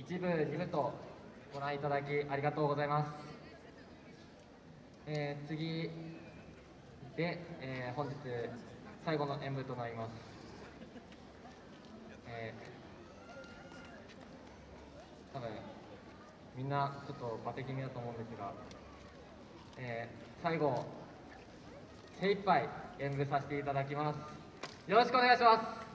一部二部とご覧いただきありがとうございます、えー次で、えー本日最後の演舞となります、えー多分みんなちょっとバテ気味だと思うんですが、えー最後精一杯演舞させていただきます。よろしくお願いします。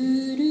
do do